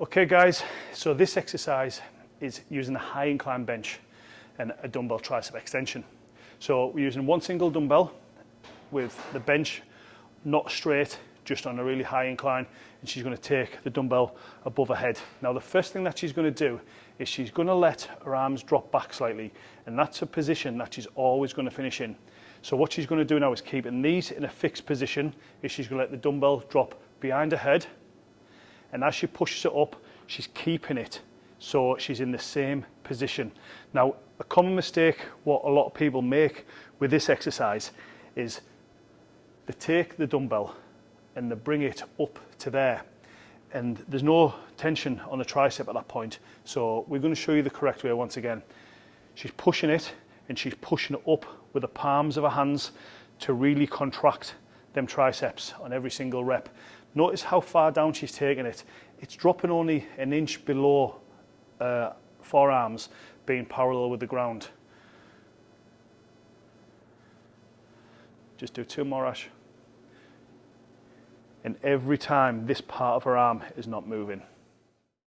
Okay guys, so this exercise is using a high incline bench and a dumbbell tricep extension. So we're using one single dumbbell with the bench not straight, just on a really high incline, and she's gonna take the dumbbell above her head. Now the first thing that she's gonna do is she's gonna let her arms drop back slightly, and that's a position that she's always gonna finish in. So what she's gonna do now is keeping these in a fixed position, is she's gonna let the dumbbell drop behind her head, and as she pushes it up, she's keeping it. So she's in the same position. Now, a common mistake what a lot of people make with this exercise is they take the dumbbell and they bring it up to there and there's no tension on the tricep at that point so we're going to show you the correct way once again she's pushing it and she's pushing it up with the palms of her hands to really contract them triceps on every single rep. Notice how far down she's taking it. It's dropping only an inch below uh, forearms being parallel with the ground. Just do two more, Ash. And every time this part of her arm is not moving.